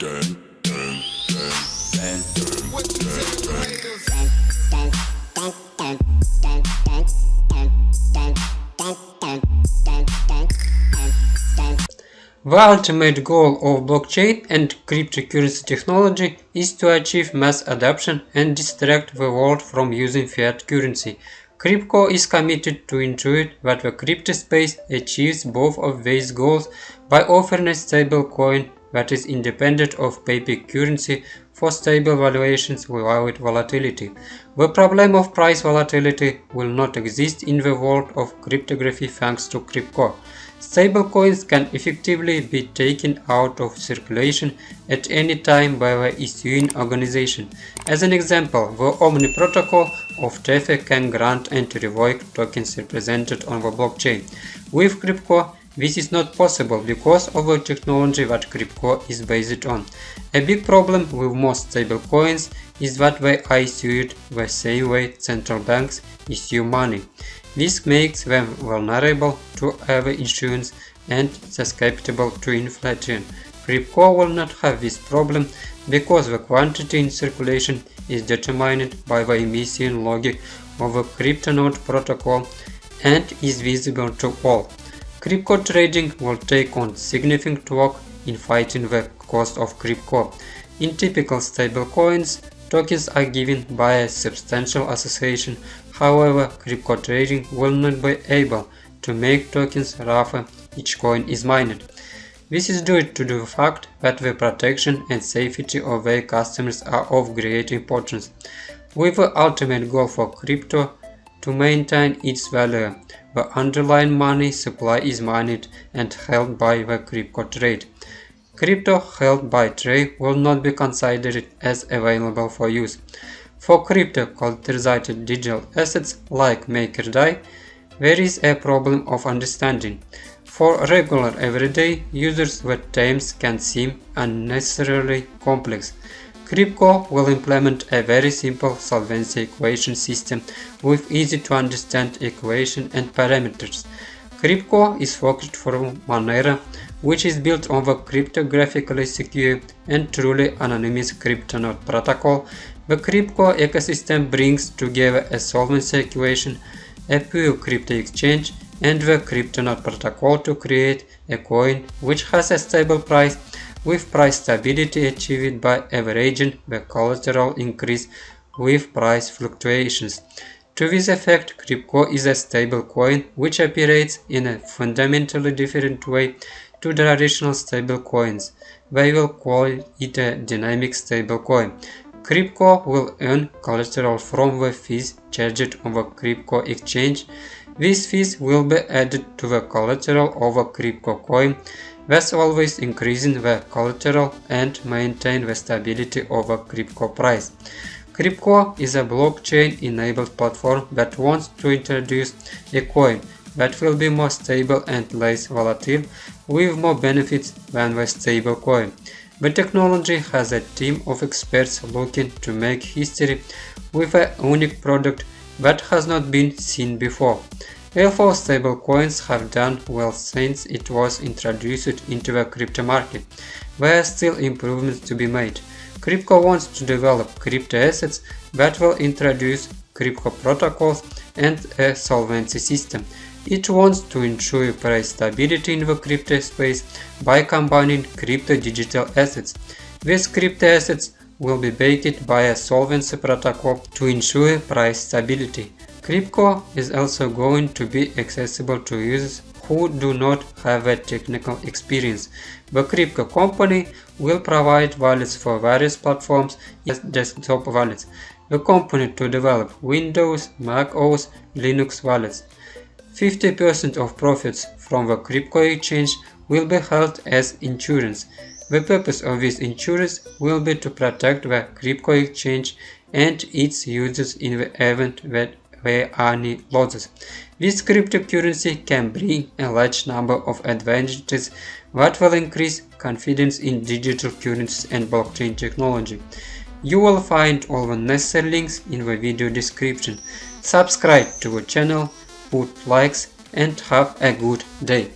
The ultimate goal of blockchain and cryptocurrency technology is to achieve mass adoption and distract the world from using fiat currency. Kripko is committed to ensure that the crypto space achieves both of these goals by offering a stable coin that is independent of paper currency for stable valuations without volatility. The problem of price volatility will not exist in the world of cryptography thanks to Kripko. Stablecoins can effectively be taken out of circulation at any time by the issuing organization. As an example, the Omni protocol of Tether can grant and revoke tokens represented on the blockchain. With Kripko, this is not possible because of the technology that Kripko is based on. A big problem with most stablecoins is that they are issued the same way central banks issue money. This makes them vulnerable to over-issuance and susceptible to inflation. Kripko will not have this problem because the quantity in circulation is determined by the emission logic of the CryptoNote protocol and is visible to all. Crypto trading will take on significant work in fighting the cost of crypto. In typical stablecoins, tokens are given by a substantial association However, crypto trading will not be able to make tokens rougher each coin is mined. This is due to the fact that the protection and safety of their customers are of great importance, with the ultimate goal for crypto to maintain its value. The underlying money supply is mined and held by the crypto trade. Crypto held by trade will not be considered as available for use. For crypto-collateralized digital assets like MakerDAI, there is a problem of understanding. For regular everyday users the terms can seem unnecessarily complex. Kripko will implement a very simple solvency equation system with easy to understand equation and parameters. Kripko is focused from Monero, which is built on the cryptographically secure and truly anonymous CryptoNote protocol the Kripko ecosystem brings together a solvency equation, a pure crypto exchange, and the CryptoNote protocol to create a coin which has a stable price with price stability achieved by averaging the collateral increase with price fluctuations. To this effect, Kripko is a stable coin which operates in a fundamentally different way to traditional stable coins. They will call it a dynamic stable coin. Kripko will earn collateral from the fees charged on the Kripko exchange. These fees will be added to the collateral of a Kripko coin, thus always increasing the collateral and maintain the stability of a Crypto price. Crypto is a blockchain-enabled platform that wants to introduce a coin that will be more stable and less volatile, with more benefits than the stable coin. The technology has a team of experts looking to make history with a unique product that has not been seen before. Therefore, stablecoins have done well since it was introduced into the crypto market. There are still improvements to be made. Crypto wants to develop crypto assets that will introduce crypto protocols and a solvency system it wants to ensure price stability in the crypto space by combining crypto digital assets. These crypto assets will be backed by a solvency protocol to ensure price stability. Kripko is also going to be accessible to users who do not have a technical experience. The Kripko company will provide wallets for various platforms as desktop wallets. The company to develop Windows, Mac OS, Linux wallets. 50% of profits from the crypto exchange will be held as insurance. The purpose of this insurance will be to protect the crypto exchange and its users in the event that there are any losses. This cryptocurrency can bring a large number of advantages that will increase confidence in digital currencies and blockchain technology. You will find all the necessary links in the video description. Subscribe to the channel put likes and have a good day.